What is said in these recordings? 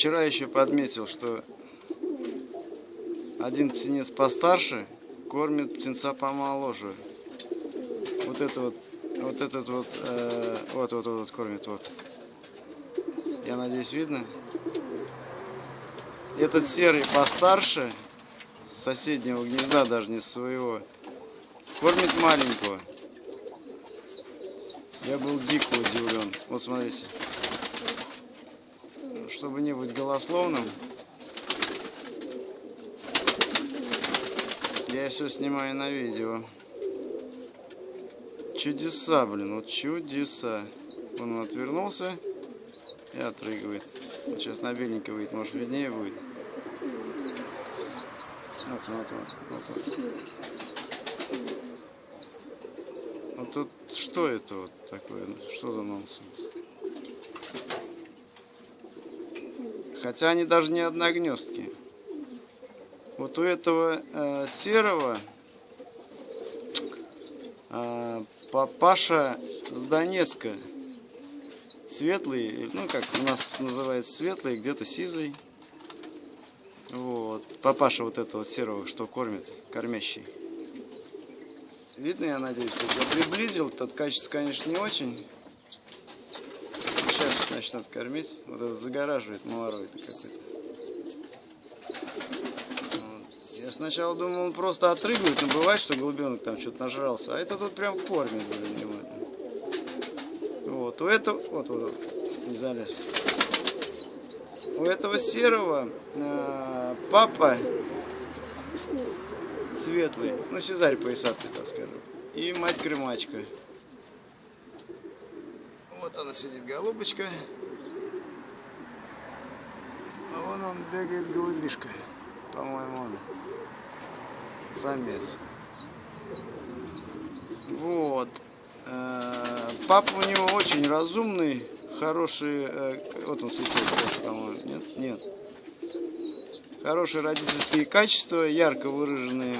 вчера еще подметил, что один птенец постарше кормит птенца помоложе. Вот это вот, вот этот вот, э, вот, вот, вот, вот кормит, вот. Я надеюсь, видно? Этот серый постарше, соседнего гнезда, даже не своего, кормит маленького. Я был дико удивлен. Вот смотрите. Чтобы не быть голословным, я все снимаю на видео. Чудеса, блин, вот чудеса. Он отвернулся и отрыгивает. Вот сейчас на беленький выйдет, может виднее будет. Вот, вот, вот, вот, вот. Тут что это вот такое? Что за нонсенс? Хотя они даже не одногнездки. Вот у этого э, серого э, папаша с Донецка. Светлый, ну как у нас называется светлый, где-то сизый. Вот. Папаша вот этого серого, что кормит, кормящий. Видно, я надеюсь, я приблизил, тут качество, конечно, не очень. Начнут кормить. Вот это загораживает малорой какой-то. Вот. Я сначала думал, он просто отрыгивает, но бывает, что голубенок там что-то нажрался. А это тут прям кормит, блин, Вот, у этого, вот, вот, не залез. У этого серого э, папа светлый, ну Сезарь поясатый, так скажем, и мать-крымачка. Вот она сидит, голубочка. А вон он бегает, голубишка, по-моему, он самец. Вот. Э, папа у него очень разумный, хороший, э, вот он сосед, по-моему, нет? Нет хорошие родительские качества, ярко выраженные.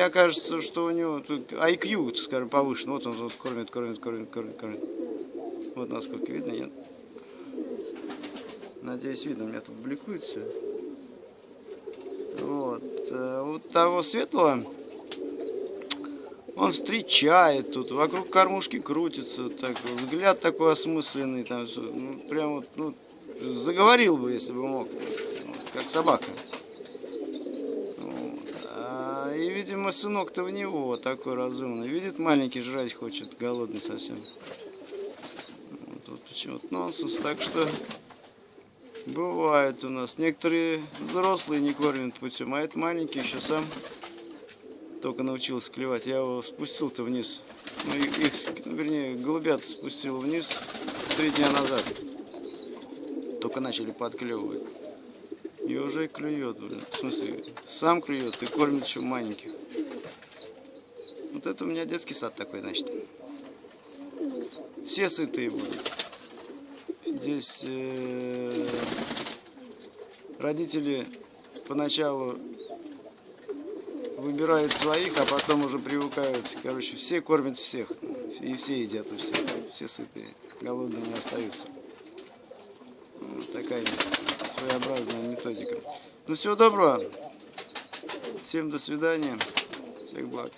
Мне кажется, что у него тут IQ, скажем, повышен. Вот он вот кормит, кормит, кормит, кормит, кормит. Вот насколько видно, нет? Надеюсь, видно, у меня тут бликует все. Вот. Э, вот того светлого он встречает тут, вокруг кормушки крутится, так, взгляд такой осмысленный, там, ну, прям вот, ну, заговорил бы, если бы мог, как собака. Вот. А, и, видимо, сынок-то в него такой разумный. Видит, маленький жрать хочет, голодный совсем. Вот, вот почему-то нонсенс. Так что бывает у нас. Некоторые взрослые не кормят путем, а этот маленький еще сам только научился клевать. Я его спустил-то вниз. Ну, их, вернее, голубят спустил вниз три дня назад только начали подклевывать. И уже клюет, блин. В смысле, сам клюет и кормит еще маленьких. Вот это у меня детский сад такой, значит. Все сытые будут. Здесь э, родители поначалу выбирают своих, а потом уже привыкают. Короче, все кормят всех. И все едят у всех. Все сытые. Голодные не остаются такая своеобразная методика. Ну, всего доброго. Всем до свидания. Всех благ.